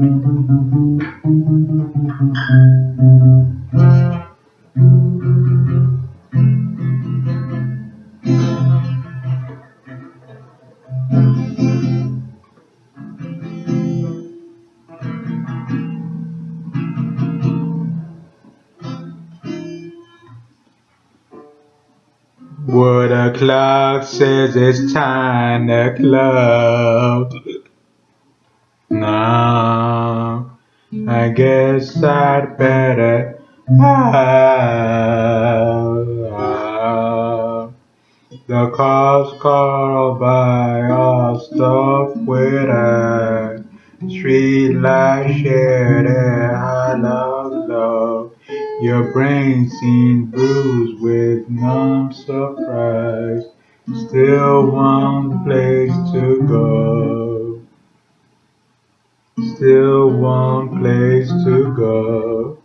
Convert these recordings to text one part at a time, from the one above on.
Well, the clock says it's time to close. Now, guess I'd better out. The car's called by all stuff with a street light shed and hollow glow. Your brain seemed bruised with numb surprise. Still one place to go. Still one place to go.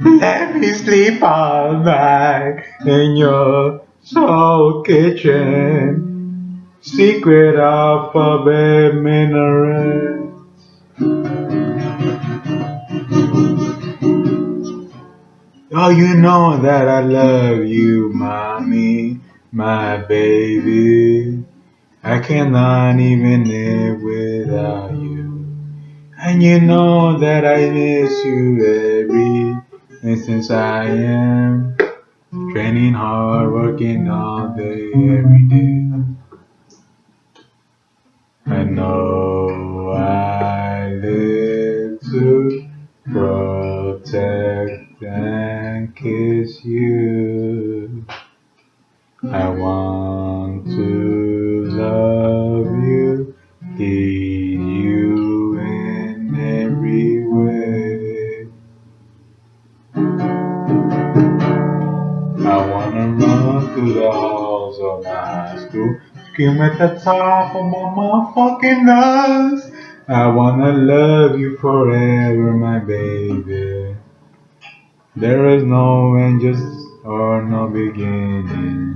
Let me sleep all night in your soul kitchen. Secret alphabet minaret. Oh, you know that I love you, mommy, my baby. I cannot even live without you. And you know that I miss you every instance I am. Training hard, working all day, every day. I know I live to protect and kiss you. I want to love you, need I wanna run through the halls of my high school, scream at the top of my motherfucking lungs. I wanna love you forever, my baby. There is no end just or no beginning.